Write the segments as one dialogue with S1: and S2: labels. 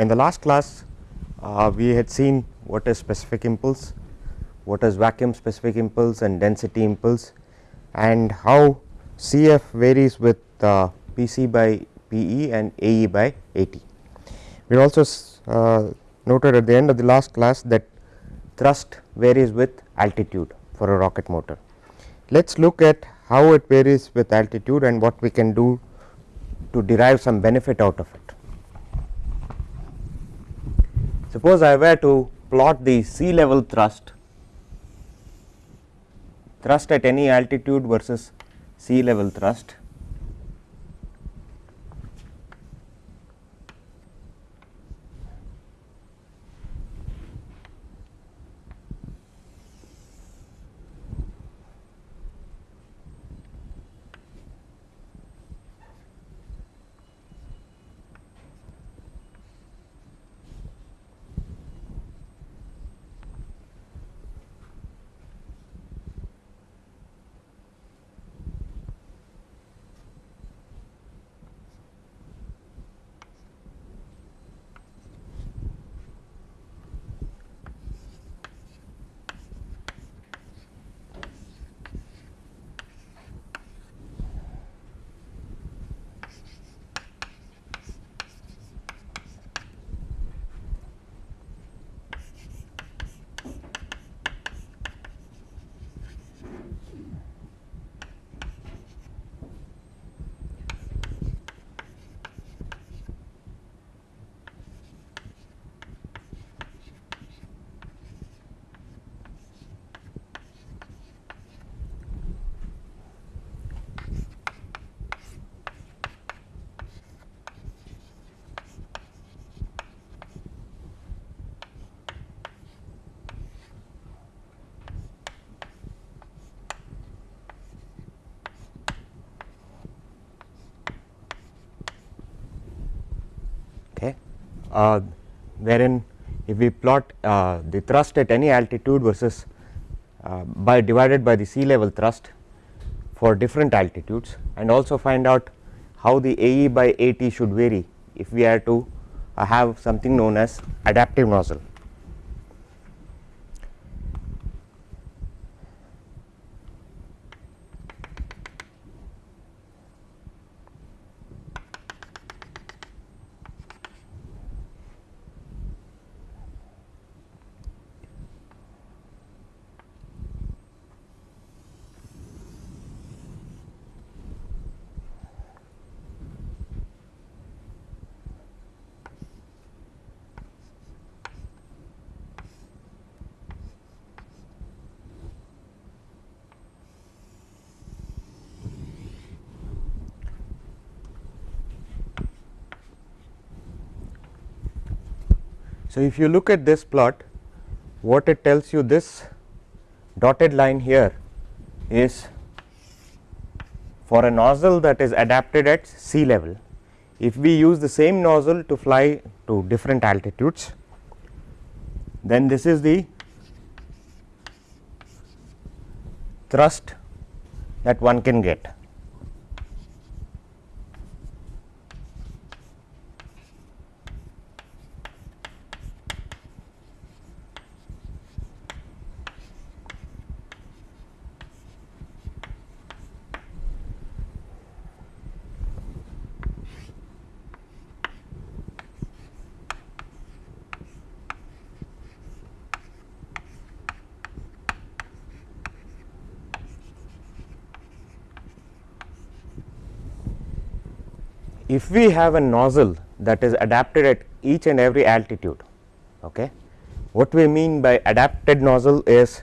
S1: in the last class uh, we had seen what is specific impulse, what is vacuum specific impulse and density impulse and how Cf varies with uh, Pc by Pe and Ae by At. We also uh, noted at the end of the last class that thrust varies with altitude for a rocket motor. Let us look at how it varies with altitude and what we can do to derive some benefit out of it. Suppose I were to plot the sea level thrust, thrust at any altitude versus sea level thrust wherein if we plot uh, the thrust at any altitude versus uh, by divided by the sea level thrust for different altitudes and also find out how the AE by AT should vary if we are to uh, have something known as adaptive nozzle. So, if you look at this plot what it tells you this dotted line here is for a nozzle that is adapted at sea level. If we use the same nozzle to fly to different altitudes, then this is the thrust that one can get. If we have a nozzle that is adapted at each and every altitude, okay, what we mean by adapted nozzle is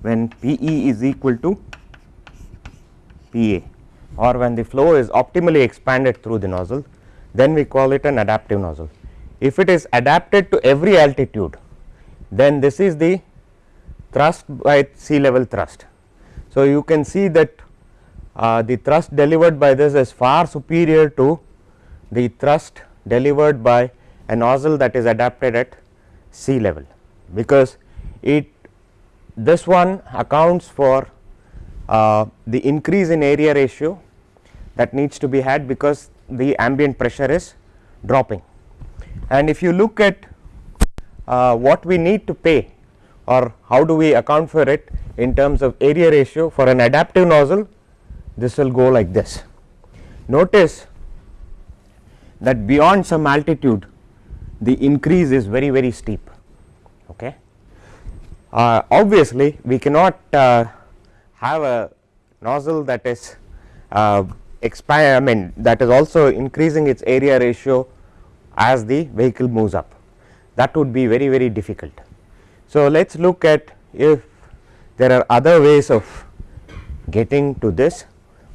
S1: when P e is equal to P a or when the flow is optimally expanded through the nozzle, then we call it an adaptive nozzle if it is adapted to every altitude then this is the thrust by sea level thrust. So, you can see that uh, the thrust delivered by this is far superior to the thrust delivered by a nozzle that is adapted at sea level, because it this one accounts for uh, the increase in area ratio that needs to be had because the ambient pressure is dropping. And if you look at uh, what we need to pay or how do we account for it in terms of area ratio for an adaptive nozzle this will go like this. Notice that beyond some altitude the increase is very very steep okay. Uh, obviously we cannot uh, have a nozzle that is uh, I mean that is also increasing its area ratio as the vehicle moves up that would be very very difficult. So, let us look at if there are other ways of getting to this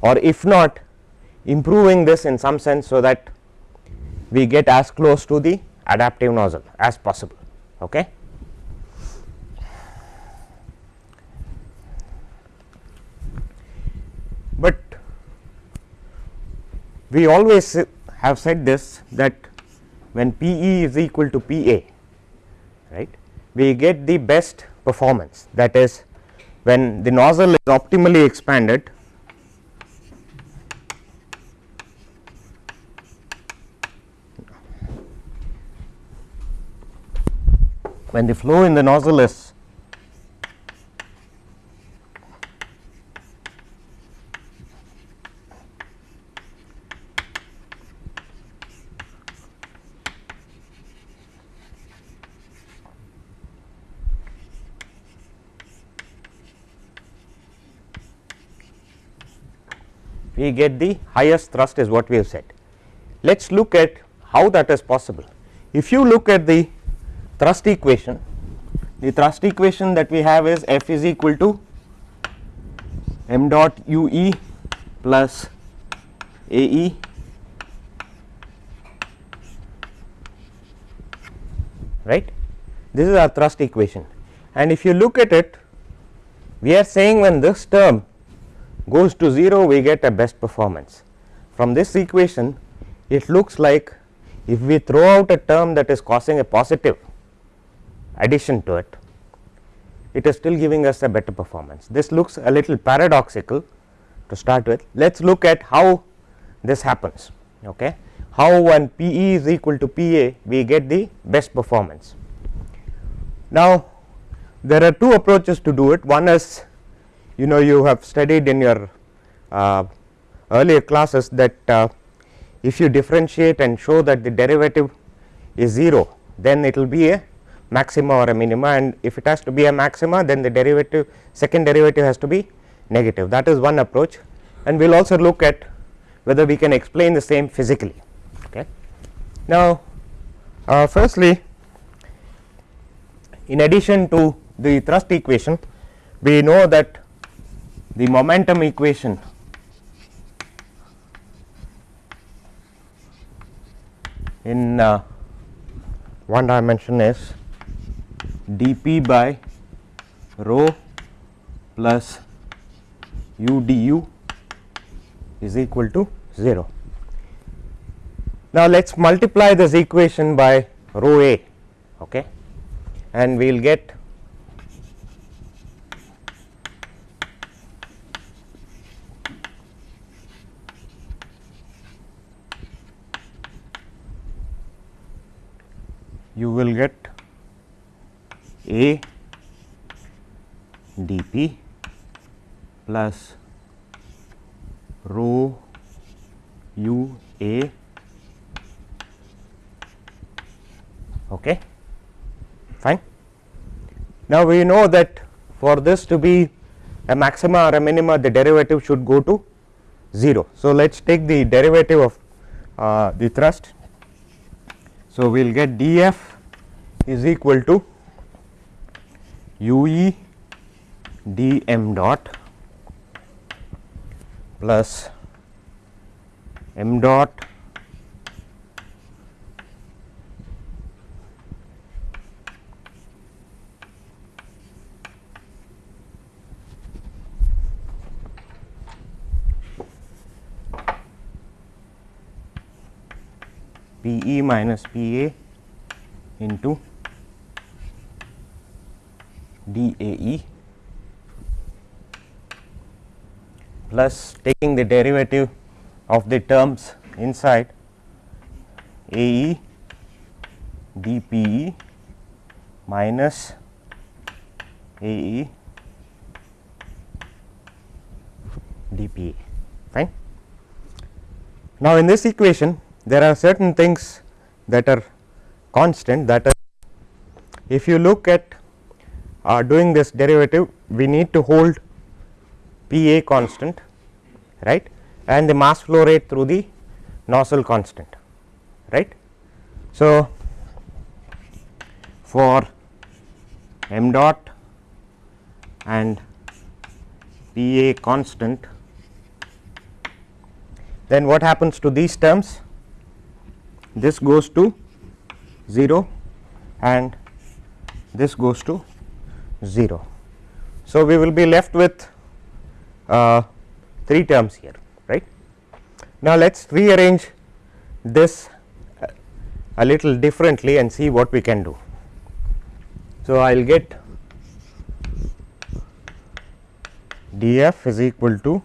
S1: or if not improving this in some sense so that we get as close to the adaptive nozzle as possible. Okay. But we always have said this that when P e is equal to P a right? We get the best performance. That is when the nozzle is optimally expanded when the flow in the nozzle is we get the highest thrust is what we have said. Let us look at how that is possible. If you look at the thrust equation, the thrust equation that we have is F is equal to m dot u e plus a e right this is our thrust equation and if you look at it we are saying when this term goes to 0 we get a best performance. From this equation it looks like if we throw out a term that is causing a positive addition to it, it is still giving us a better performance. This looks a little paradoxical to start with. Let us look at how this happens. Okay. How when P e is equal to P a we get the best performance. Now, there are two approaches to do it. One is you know you have studied in your uh, earlier classes that uh, if you differentiate and show that the derivative is 0 then it will be a maxima or a minima and if it has to be a maxima then the derivative second derivative has to be negative that is one approach and we will also look at whether we can explain the same physically. Okay. Now, uh, firstly in addition to the thrust equation we know that the momentum equation in uh, one dimension is dP by rho plus u du is equal to 0. Now, let us multiply this equation by rho a okay, and we will get you will get A dP plus rho u A okay fine. Now, we know that for this to be a maxima or a minima the derivative should go to 0. So, let us take the derivative of uh, the thrust so, we will get df is equal to u e d m dot plus m dot P e minus P a into d A E plus taking the derivative of the terms inside A E d P E minus A E d P E fine. Now, in this equation there are certain things that are constant that are if you look at uh, doing this derivative we need to hold P A constant right and the mass flow rate through the nozzle constant right. So, for m dot and P A constant then what happens to these terms this goes to 0 and this goes to 0. So, we will be left with uh, 3 terms here right. Now, let us rearrange this a little differently and see what we can do. So, I will get df is equal to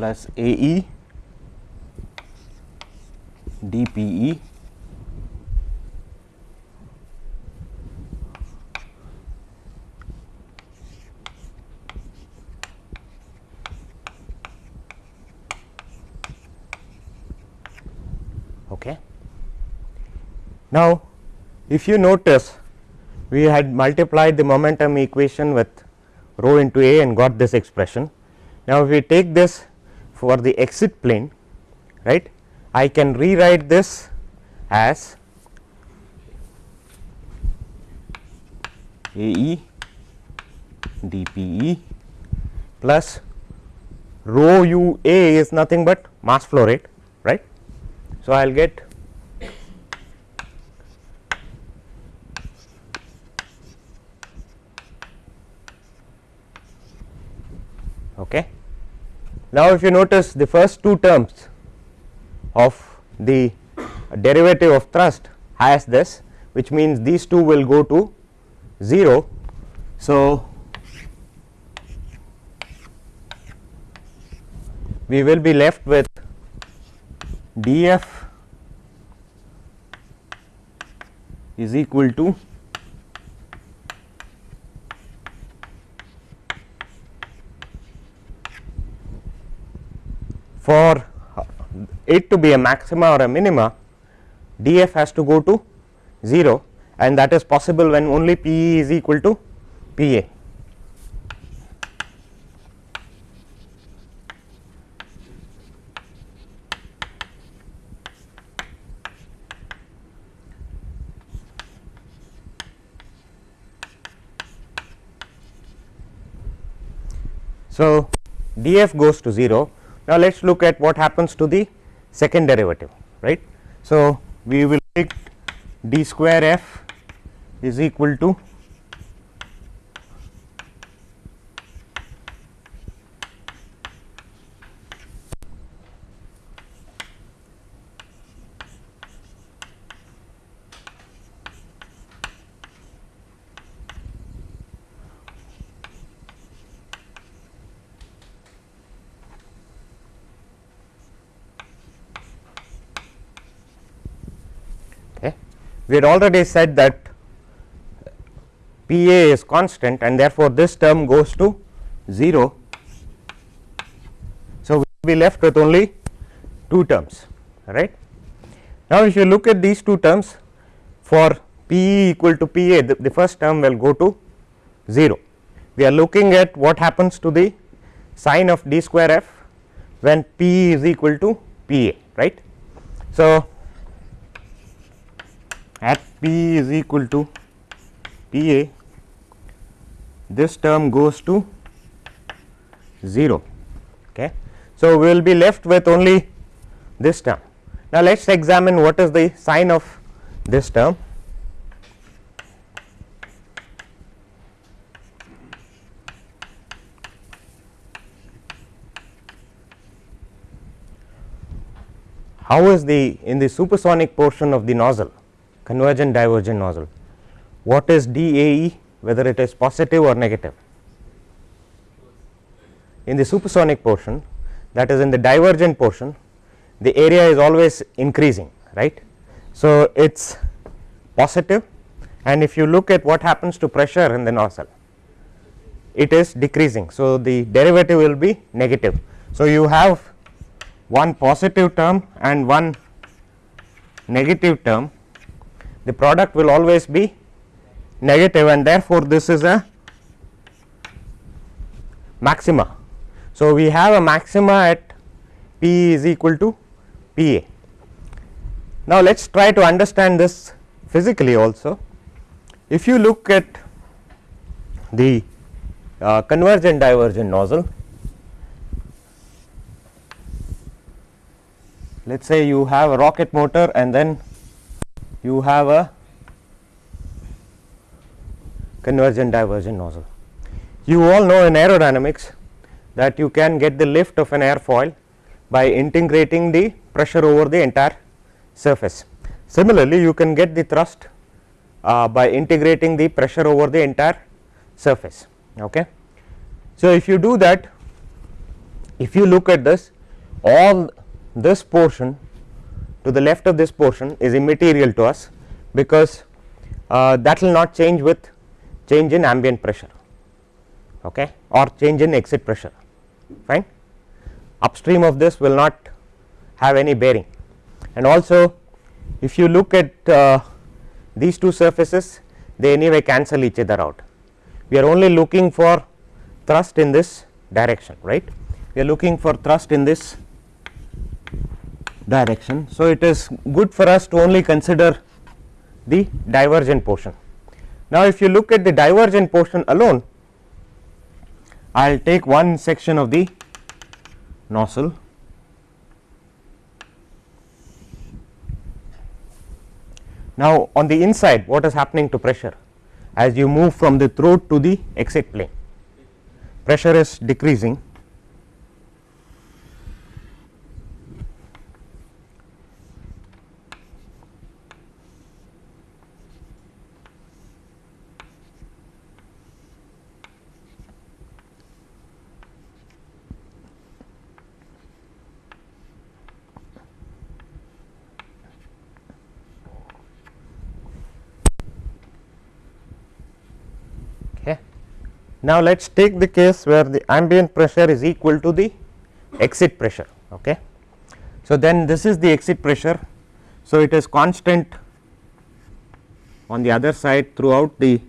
S1: plus A e d P e okay. Now, if you notice we had multiplied the momentum equation with rho into A and got this expression. Now, if we take this for the exit plane right I can rewrite this as A e d P e plus rho u a is nothing but mass flow rate right. So, I will get okay. Now, if you notice the first two terms of the derivative of thrust has this which means these two will go to 0. So, we will be left with df is equal to for uh, it to be a maxima or a minima df has to go to 0 and that is possible when only P e is equal to P a. So, df goes to 0 now, let us look at what happens to the second derivative right. So, we will take d square f is equal to we had already said that P A is constant and therefore, this term goes to 0. So, we will be left with only two terms right. Now, if you look at these two terms for P E equal to P A the, the first term will go to 0. We are looking at what happens to the sign of d square f when P is equal to P A right. So, at p is equal to p a this term goes to 0 okay. So, we will be left with only this term. Now, let us examine what is the sign of this term. How is the in the supersonic portion of the nozzle convergent divergent nozzle what is DAE whether it is positive or negative in the supersonic portion that is in the divergent portion the area is always increasing right. So, it is positive and if you look at what happens to pressure in the nozzle it is decreasing. So, the derivative will be negative. So, you have one positive term and one negative term the product will always be negative and therefore, this is a maxima. So, we have a maxima at P is equal to P A. Now, let us try to understand this physically also. If you look at the uh, convergent divergent nozzle, let us say you have a rocket motor and then you have a convergent divergent nozzle. You all know in aerodynamics that you can get the lift of an airfoil by integrating the pressure over the entire surface. Similarly, you can get the thrust uh, by integrating the pressure over the entire surface. Okay. So, if you do that if you look at this all this portion to the left of this portion is immaterial to us because uh, that will not change with change in ambient pressure okay, or change in exit pressure fine. Upstream of this will not have any bearing and also if you look at uh, these two surfaces they anyway cancel each other out. We are only looking for thrust in this direction right we are looking for thrust in this direction. So, it is good for us to only consider the divergent portion. Now, if you look at the divergent portion alone I will take one section of the nozzle Now, on the inside what is happening to pressure as you move from the throat to the exit plane pressure is decreasing Now, let us take the case where the ambient pressure is equal to the exit pressure. Okay. So, then this is the exit pressure. So, it is constant on the other side throughout the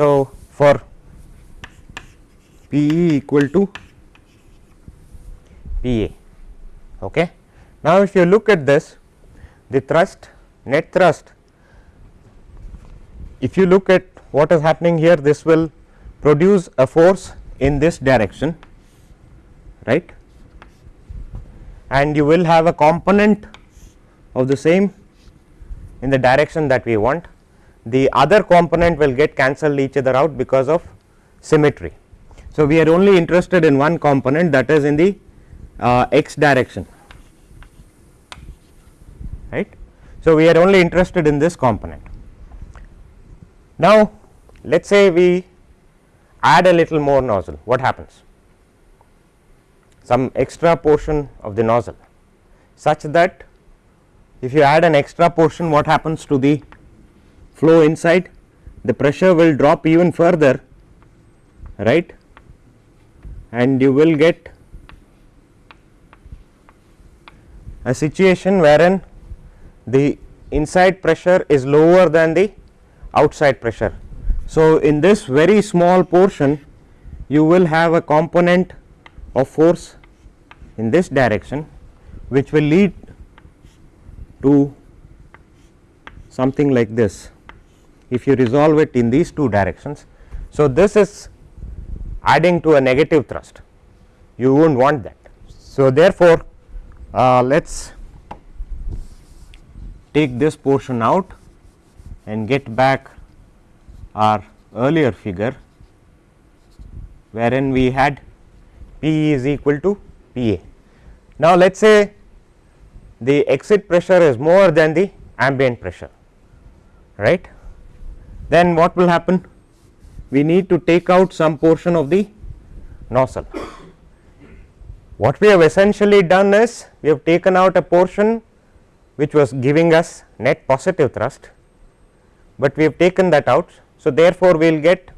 S1: So, for P e equal to P a. Okay. Now, if you look at this the thrust net thrust if you look at what is happening here this will produce a force in this direction right and you will have a component of the same in the direction that we want the other component will get cancelled each other out because of symmetry. So, we are only interested in one component that is in the uh, x direction right. So, we are only interested in this component. Now, let us say we add a little more nozzle what happens some extra portion of the nozzle such that if you add an extra portion what happens to the flow inside the pressure will drop even further right and you will get a situation wherein the inside pressure is lower than the outside pressure. So, in this very small portion you will have a component of force in this direction which will lead to something like this if you resolve it in these two directions. So, this is adding to a negative thrust you would not want that. So, therefore, uh, let us take this portion out and get back our earlier figure wherein we had P is equal to P a. Now, let us say the exit pressure is more than the ambient pressure right then what will happen we need to take out some portion of the nozzle. What we have essentially done is we have taken out a portion which was giving us net positive thrust, but we have taken that out. So, therefore, we will get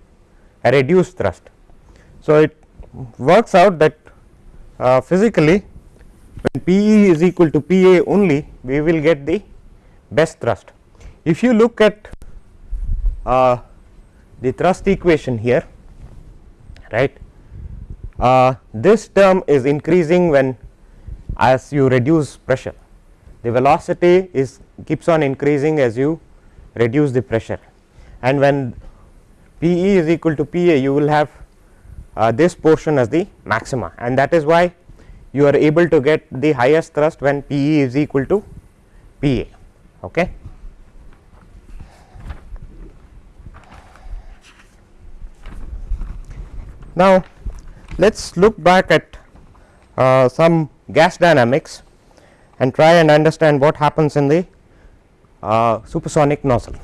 S1: a reduced thrust. So, it works out that uh, physically when P e is equal to P a only we will get the best thrust. If you look at uh, the thrust equation here right uh, this term is increasing when as you reduce pressure the velocity is keeps on increasing as you reduce the pressure and when P e is equal to P a you will have uh, this portion as the maxima and that is why you are able to get the highest thrust when P e is equal to P a. Okay. Now, let us look back at uh, some gas dynamics and try and understand what happens in the uh, supersonic nozzle.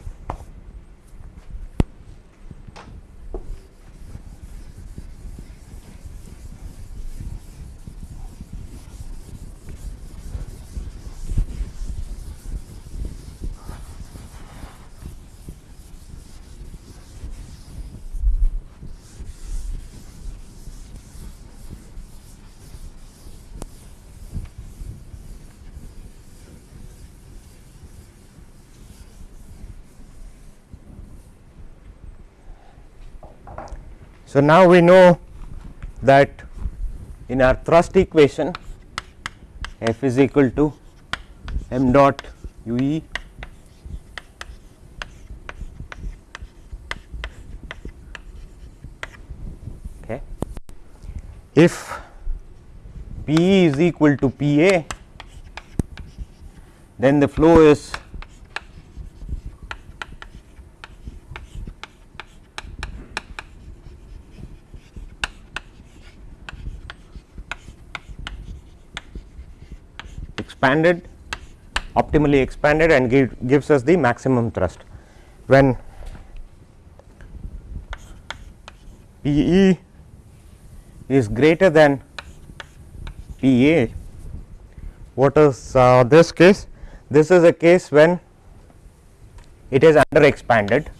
S1: So, now we know that in our thrust equation F is equal to m dot u e okay. If P e is equal to P a then the flow is expanded optimally expanded and give, gives us the maximum thrust. When P e is greater than P a, what is uh, this case? This is a case when it is under expanded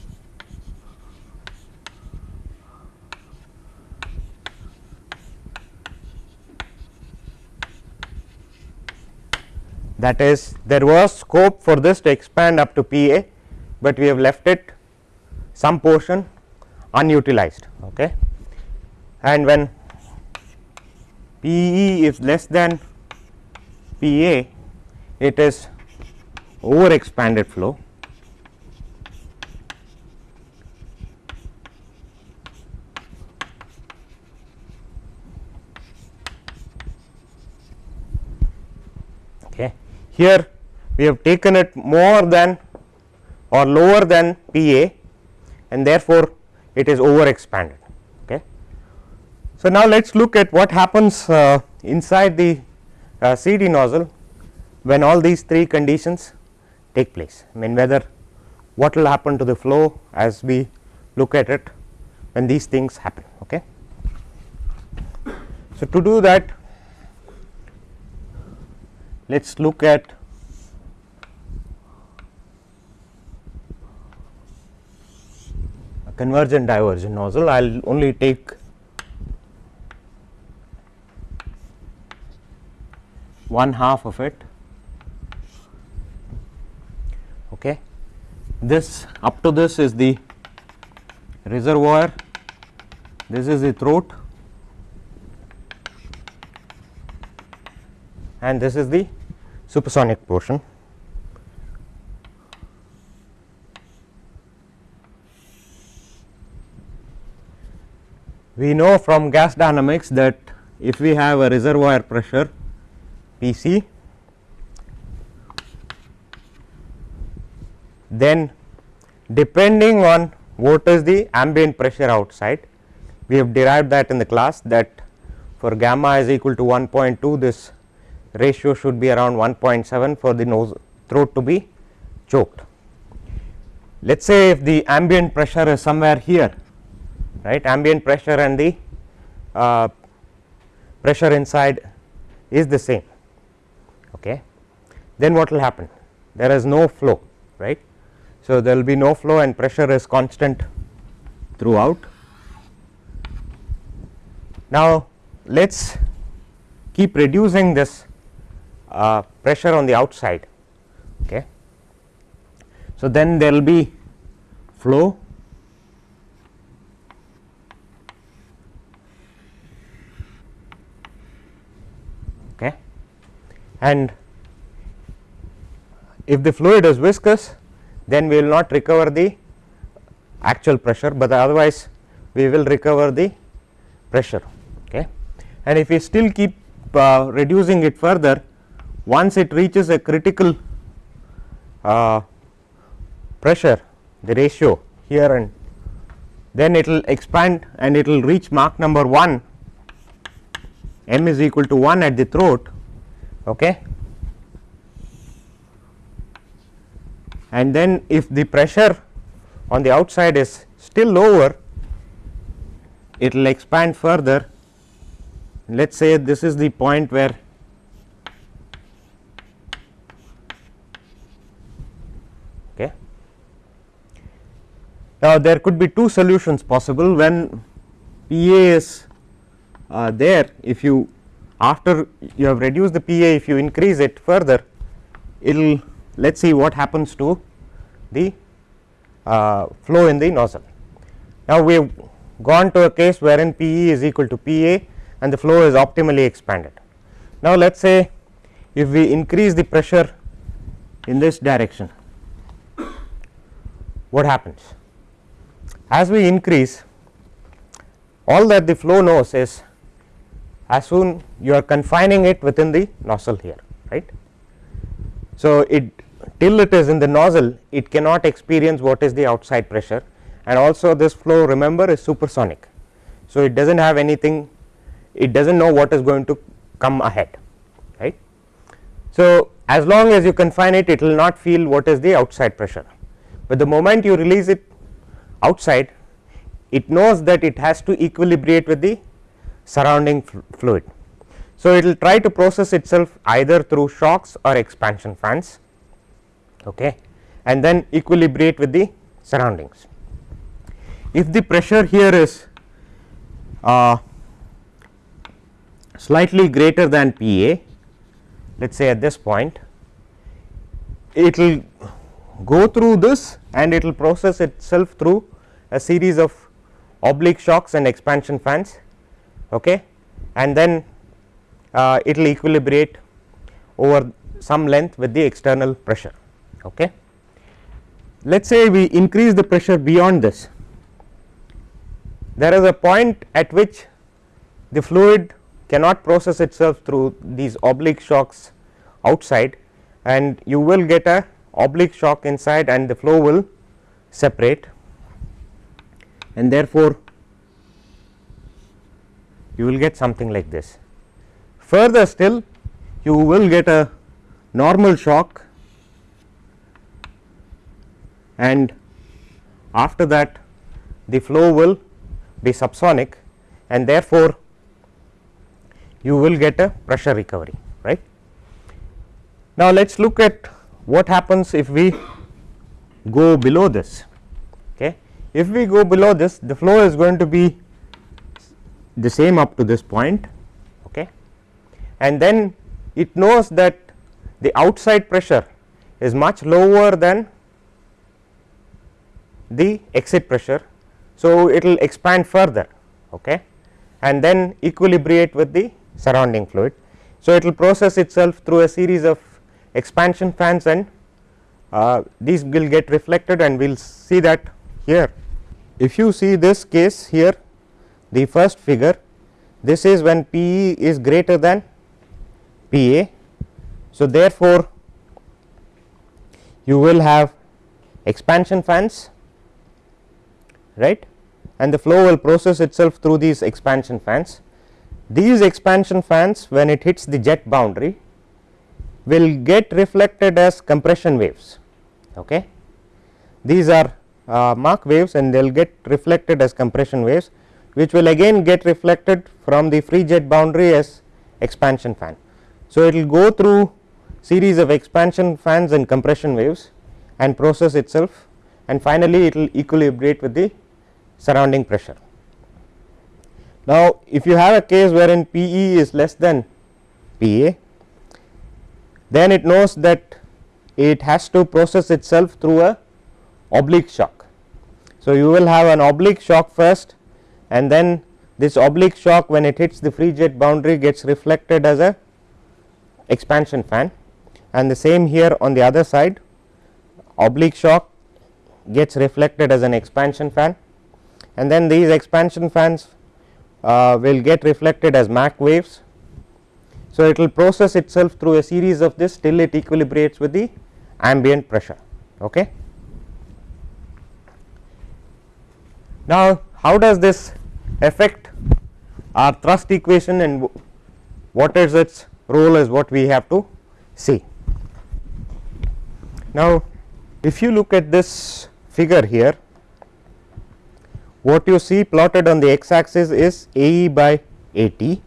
S1: that is there was scope for this to expand up to P a, but we have left it some portion unutilized. Okay. And when P e is less than P a, it is over expanded flow. Okay. Here we have taken it more than or lower than P a and therefore, it is over expanded. Okay. So, now let us look at what happens uh, inside the uh, CD nozzle when all these three conditions take place. I mean whether what will happen to the flow as we look at it when these things happen. Okay. So, to do that let us look at a convergent divergent nozzle. I will only take one half of it. Okay. This up to this is the reservoir, this is the throat and this is the supersonic portion. We know from gas dynamics that if we have a reservoir pressure P c then depending on what is the ambient pressure outside we have derived that in the class that for gamma is equal to 1.2 this ratio should be around 1.7 for the nose throat to be choked. Let us say if the ambient pressure is somewhere here right? Ambient pressure and the uh, pressure inside is the same okay? Then what will happen? There is no flow right? So there will be no flow and pressure is constant throughout. Now let us keep reducing this uh, pressure on the outside okay? So then there will be flow. Okay? And if the fluid is viscous then we will not recover the actual pressure, but otherwise we will recover the pressure okay? And if we still keep uh, reducing it further once it reaches a critical uh, pressure the ratio here and then it will expand and it will reach Mach number 1 m is equal to 1 at the throat okay? And then if the pressure on the outside is still lower it will expand further. Let us say this is the point where okay. Now, there could be two solutions possible when PA is uh, there if you after you have reduced the PA if you increase it further it will let us see what happens to the uh, flow in the nozzle. Now, we have gone to a case wherein P e is equal to P a and the flow is optimally expanded. Now, let us say if we increase the pressure in this direction, what happens? As we increase all that the flow knows is as soon you are confining it within the nozzle here right. So, it till it is in the nozzle it cannot experience what is the outside pressure and also this flow remember is supersonic. So, it does not have anything it does not know what is going to come ahead right. So, as long as you confine it it will not feel what is the outside pressure, but the moment you release it outside it knows that it has to equilibrate with the surrounding fluid. So, it will try to process itself either through shocks or expansion fans okay, and then equilibrate with the surroundings. If the pressure here is uh, slightly greater than P A, let us say at this point, it will go through this and it will process itself through a series of oblique shocks and expansion fans okay, and then uh, it will equilibrate over some length with the external pressure. Okay. Let us say we increase the pressure beyond this, there is a point at which the fluid cannot process itself through these oblique shocks outside and you will get a oblique shock inside and the flow will separate and therefore, you will get something like this. Further still you will get a normal shock and after that the flow will be subsonic and therefore, you will get a pressure recovery right. Now, let us look at what happens if we go below this. If we go below this the flow is going to be the same up to this point okay. and then it knows that the outside pressure is much lower than the exit pressure. So, it will expand further okay, and then equilibrate with the surrounding fluid. So, it will process itself through a series of expansion fans and uh, these will get reflected and we will see that here. If you see this case here the first figure this is when P e is greater than P a. So, therefore, you will have expansion fans right and the flow will process itself through these expansion fans. These expansion fans when it hits the jet boundary will get reflected as compression waves. Okay. These are uh, Mach waves and they will get reflected as compression waves which will again get reflected from the free jet boundary as expansion fan. So, it will go through series of expansion fans and compression waves and process itself and finally, it will equilibrate with the surrounding pressure. Now, if you have a case wherein P e is less than P a, then it knows that it has to process itself through a oblique shock. So, you will have an oblique shock first and then this oblique shock when it hits the free jet boundary gets reflected as a expansion fan and the same here on the other side oblique shock gets reflected as an expansion fan and then these expansion fans uh, will get reflected as Mach waves. So, it will process itself through a series of this till it equilibrates with the ambient pressure. Okay. Now, how does this affect our thrust equation and what is its role is what we have to see. Now, if you look at this figure here what you see plotted on the x axis is A e by A t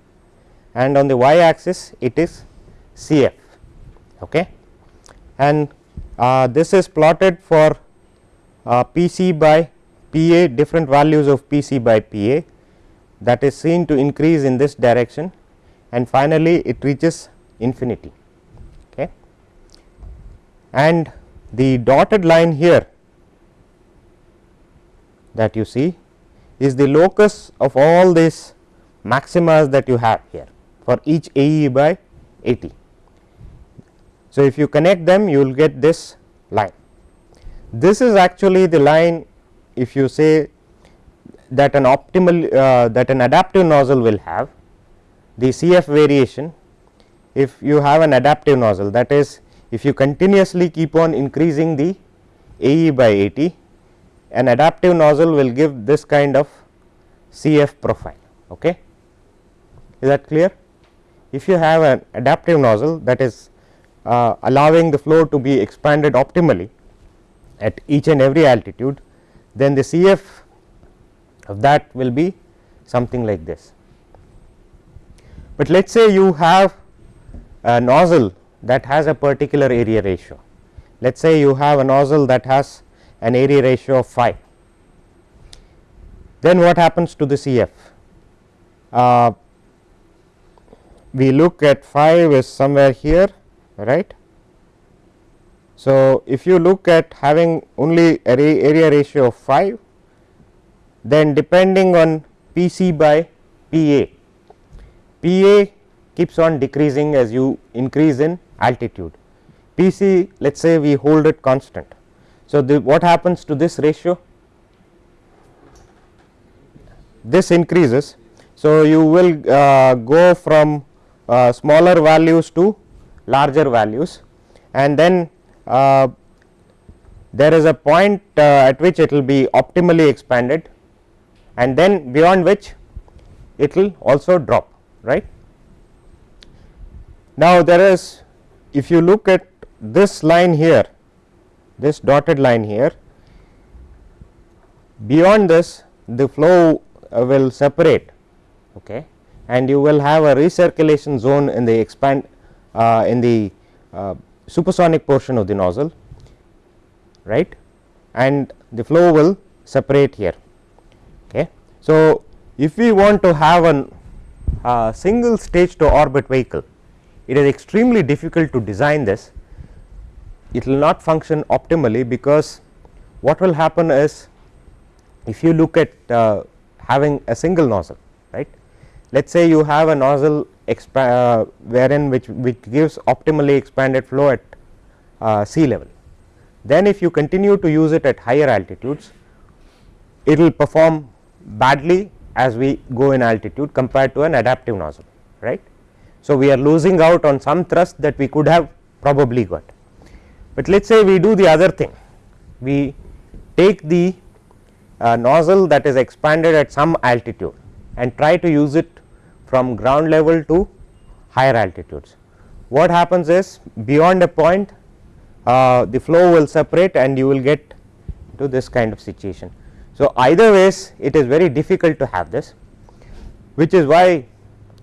S1: and on the y axis it is C f okay. and uh, this is plotted for uh, P c by P a different values of P c by P a that is seen to increase in this direction and finally, it reaches infinity. Okay. And the dotted line here that you see is the locus of all these maximas that you have here for each A e by A t. So, if you connect them you will get this line. This is actually the line if you say that an optimal uh, that an adaptive nozzle will have the CF variation if you have an adaptive nozzle that is if you continuously keep on increasing the AE by AT an adaptive nozzle will give this kind of CF profile. Okay. Is that clear? If you have an adaptive nozzle that is uh, allowing the flow to be expanded optimally at each and every altitude, then the CF of that will be something like this. But let us say you have a nozzle that has a particular area ratio. Let us say you have a nozzle that has an area ratio of 5. Then what happens to the CF? Uh, we look at 5 is somewhere here right. So, if you look at having only area ratio of 5 then depending on P c by P a P a keeps on decreasing as you increase in altitude. P c let us say we hold it constant. So, the, what happens to this ratio? This increases. So, you will uh, go from uh, smaller values to larger values and then there is a point uh, at which it will be optimally expanded and then beyond which it will also drop right. Now, there is if you look at this line here this dotted line here beyond this the flow uh, will separate okay, and you will have a recirculation zone in the expand uh, in the uh, supersonic portion of the nozzle right and the flow will separate here. Okay. So, if we want to have an uh, single stage to orbit vehicle, it is extremely difficult to design this. It will not function optimally because what will happen is if you look at uh, having a single nozzle right. Let us say you have a nozzle uh, wherein which, which gives optimally expanded flow at uh, sea level. Then if you continue to use it at higher altitudes, it will perform badly as we go in altitude compared to an adaptive nozzle right. So, we are losing out on some thrust that we could have probably got, but let us say we do the other thing we take the uh, nozzle that is expanded at some altitude and try to use it from ground level to higher altitudes. What happens is beyond a point uh, the flow will separate and you will get to this kind of situation. So, either ways it is very difficult to have this which is why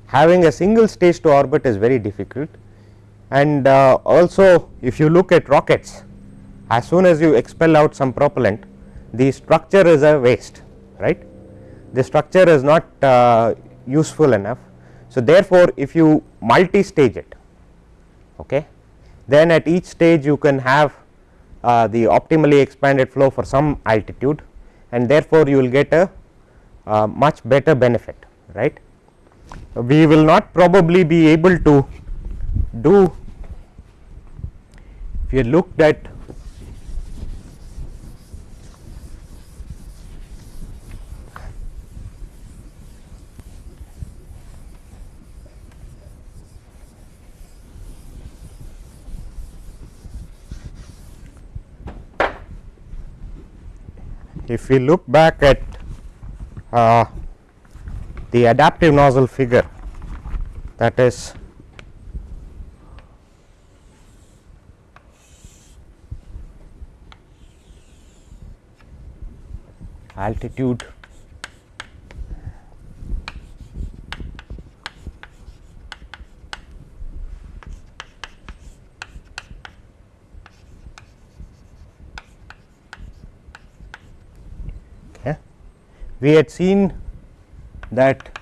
S1: having a single stage to orbit is very difficult and uh, also if you look at rockets as soon as you expel out some propellant the structure is a waste right the structure is not uh, useful enough. So, therefore, if you multi stage it okay, then at each stage you can have uh, the optimally expanded flow for some altitude and therefore, you will get a uh, much better benefit right. We will not probably be able to do if you looked at if we look back at uh, the adaptive nozzle figure that is altitude we had seen that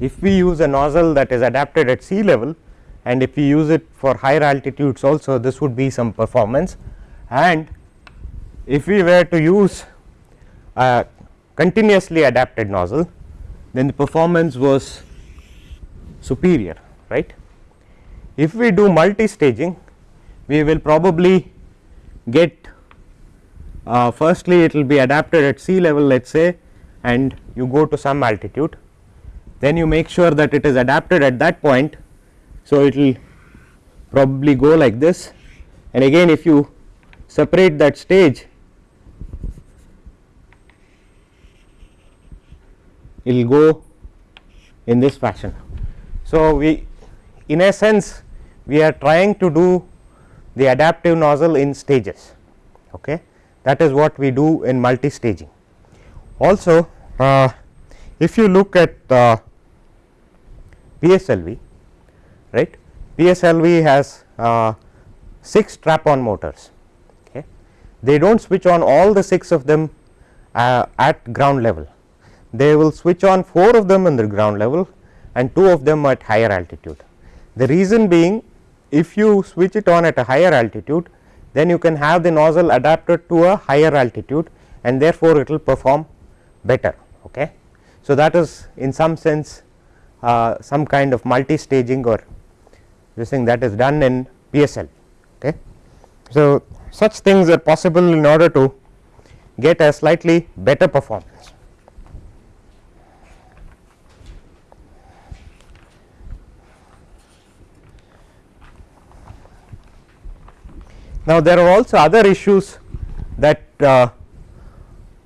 S1: if we use a nozzle that is adapted at sea level and if we use it for higher altitudes also this would be some performance and if we were to use a continuously adapted nozzle then the performance was superior right. If we do multi staging we will probably get uh, firstly it will be adapted at sea level let us say and you go to some altitude then you make sure that it is adapted at that point. So, it will probably go like this and again if you separate that stage it will go in this fashion. So, we in a sense we are trying to do the adaptive nozzle in stages. Okay that is what we do in multi staging. Also uh, if you look at uh, PSLV right PSLV has uh, 6 strap on motors okay. they do not switch on all the 6 of them uh, at ground level they will switch on 4 of them in the ground level and 2 of them at higher altitude. The reason being if you switch it on at a higher altitude then you can have the nozzle adapted to a higher altitude and therefore, it will perform better. Okay. So, that is in some sense uh, some kind of multi staging or this thing that is done in PSL. Okay. So, such things are possible in order to get a slightly better performance. Now, there are also other issues that uh,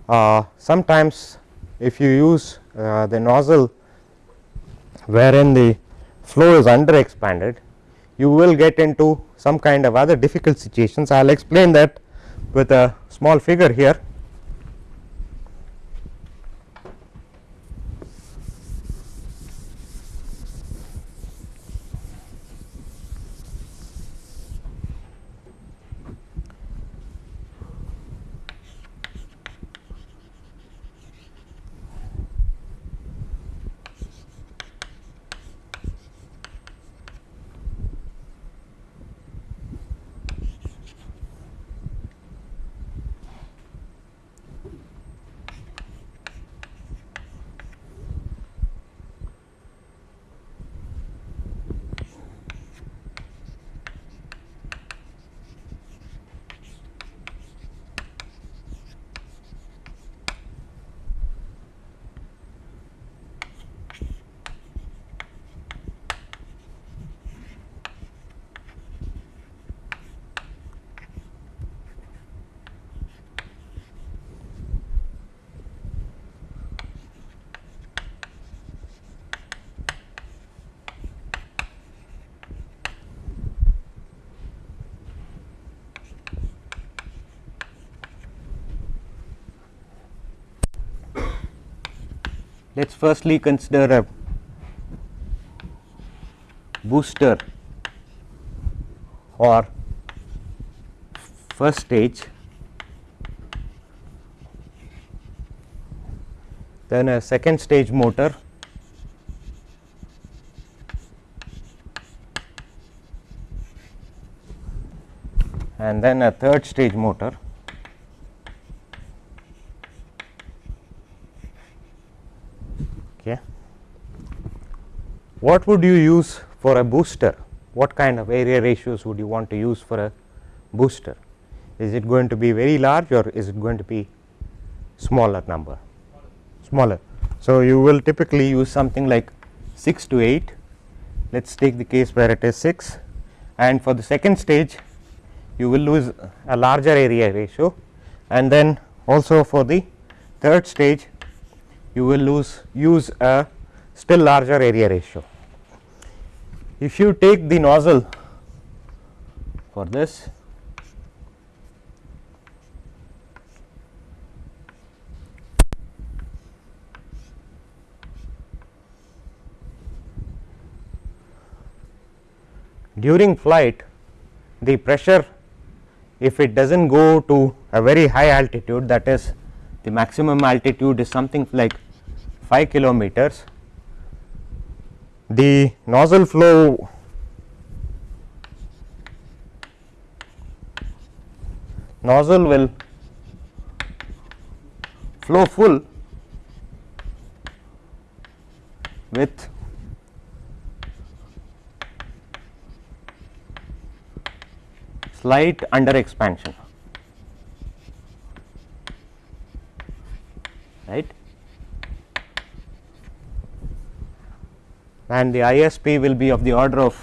S1: uh, sometimes if you use uh, the nozzle wherein the flow is under expanded you will get into some kind of other difficult situations. I will explain that with a small figure here. Firstly consider a booster or first stage then a second stage motor and then a third stage motor okay what would you use for a booster? What kind of area ratios would you want to use for a booster? Is it going to be very large or is it going to be smaller number? Smaller. So you will typically use something like 6 to 8 let us take the case where it is 6 and for the second stage you will lose a larger area ratio. And then also for the third stage you will lose use a still larger area ratio. If you take the nozzle for this during flight the pressure if it does not go to a very high altitude that is the maximum altitude is something like 5 kilometers the nozzle flow nozzle will flow full with slight under expansion right and the ISP will be of the order of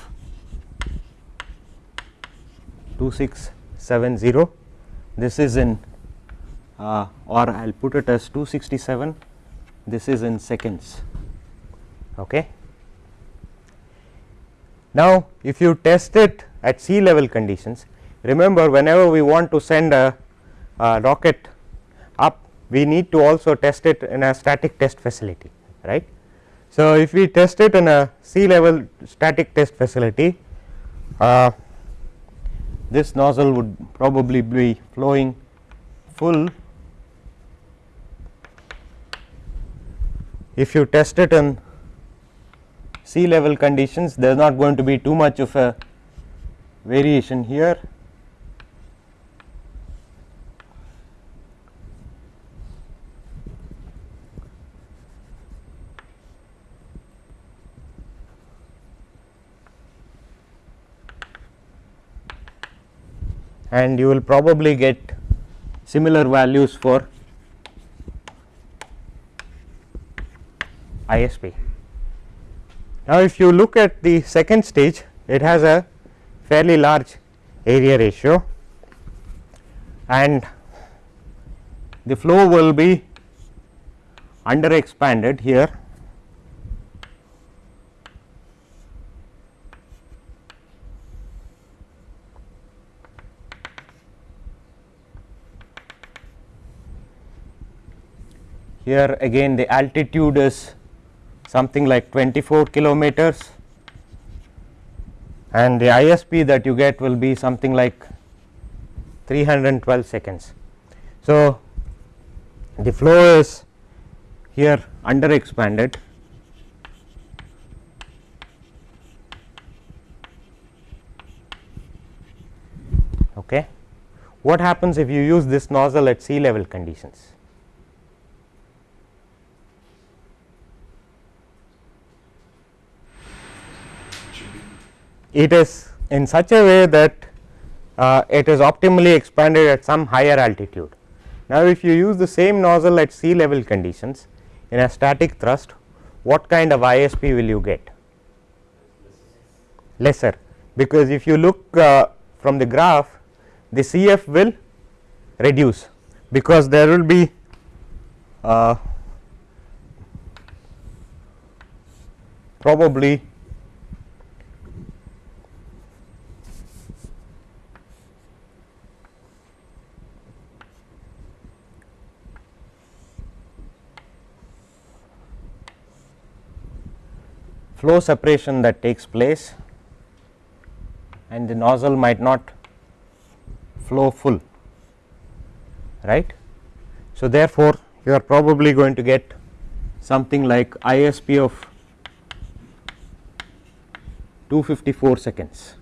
S1: 2670 this is in uh, or I will put it as 267 this is in seconds. Okay? Now if you test it at sea level conditions Remember whenever we want to send a, a, rocket up we need to also test it in a static test facility right. So, if we test it in a sea level static test facility uh, this nozzle would probably be flowing full. If you test it in sea level conditions there is not going to be too much of a variation here and you will probably get similar values for ISP. Now, if you look at the second stage it has a fairly large area ratio and the flow will be under expanded here here again the altitude is something like 24 kilometers and the ISP that you get will be something like 312 seconds. So, the flow is here under expanded okay. What happens if you use this nozzle at sea level conditions? It is in such a way that uh, it is optimally expanded at some higher altitude. Now, if you use the same nozzle at sea level conditions in a static thrust, what kind of ISP will you get? Lesser, because if you look uh, from the graph, the CF will reduce, because there will be uh, probably flow separation that takes place and the nozzle might not flow full right. So, therefore, you are probably going to get something like ISP of 254 seconds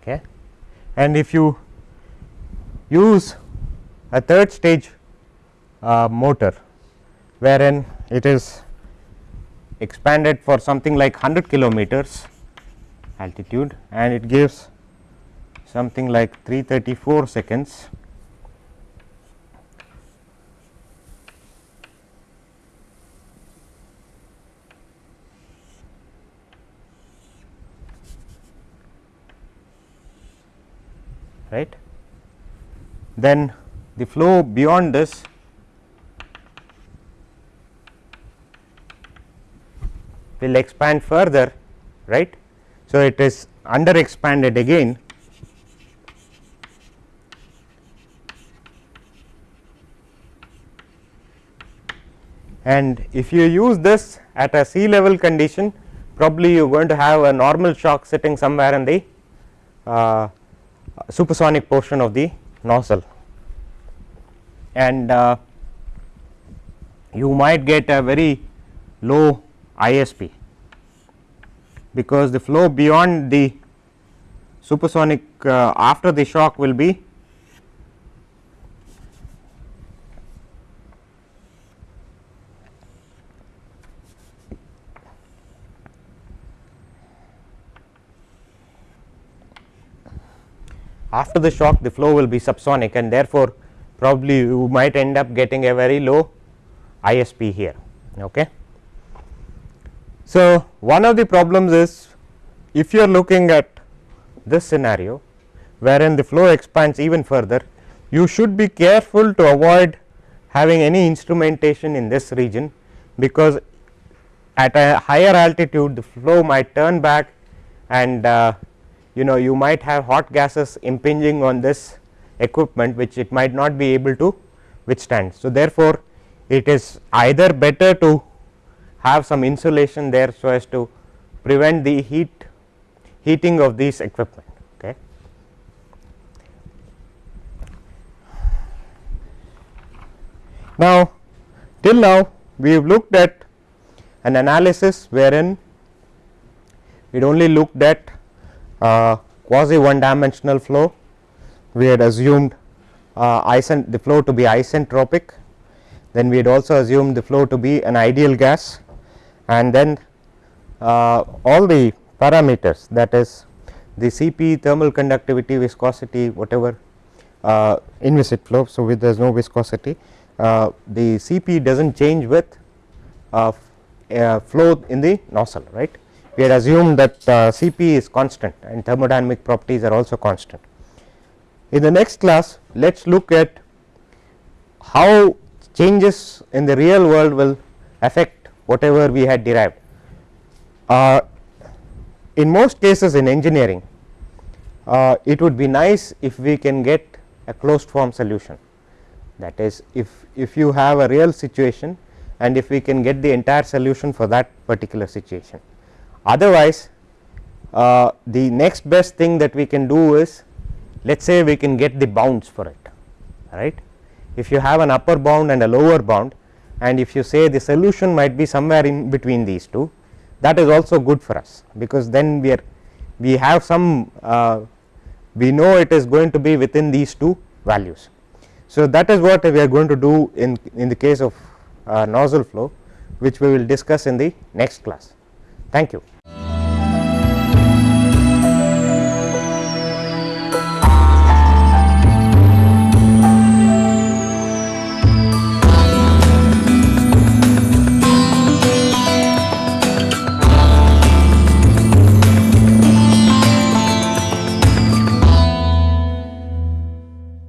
S1: okay. and if you use a third stage uh, motor wherein it is expanded for something like 100 kilometers altitude and it gives something like 334 seconds. Right? Then the flow beyond this will expand further right. So, it is under expanded again and if you use this at a sea level condition probably you are going to have a normal shock sitting somewhere in the uh, supersonic portion of the nozzle and uh, you might get a very low ISP because the flow beyond the supersonic uh, after the shock will be after the shock the flow will be subsonic and therefore, probably you might end up getting a very low ISP here. Okay. So, one of the problems is if you are looking at this scenario wherein the flow expands even further you should be careful to avoid having any instrumentation in this region because at a higher altitude the flow might turn back and uh, you know you might have hot gases impinging on this equipment which it might not be able to withstand. So, therefore, it is either better to have some insulation there so as to prevent the heat heating of these equipment. Okay. Now, till now we have looked at an analysis wherein it only looked at uh, quasi one dimensional flow we had assumed uh, the flow to be isentropic then we had also assumed the flow to be an ideal gas and then uh, all the parameters that is the Cp thermal conductivity viscosity whatever uh, inviscid flow. So, with there is no viscosity uh, the Cp does not change with uh, flow in the nozzle right we had assumed that uh, Cp is constant and thermodynamic properties are also constant. In the next class let us look at how changes in the real world will affect whatever we had derived. Uh, in most cases in engineering uh, it would be nice if we can get a closed form solution that is if, if you have a real situation and if we can get the entire solution for that particular situation otherwise uh, the next best thing that we can do is let us say we can get the bounds for it right. If you have an upper bound and a lower bound and if you say the solution might be somewhere in between these two that is also good for us because then we are we have some uh, we know it is going to be within these two values. So, that is what we are going to do in, in the case of uh, nozzle flow which we will discuss in the next class. Thank you.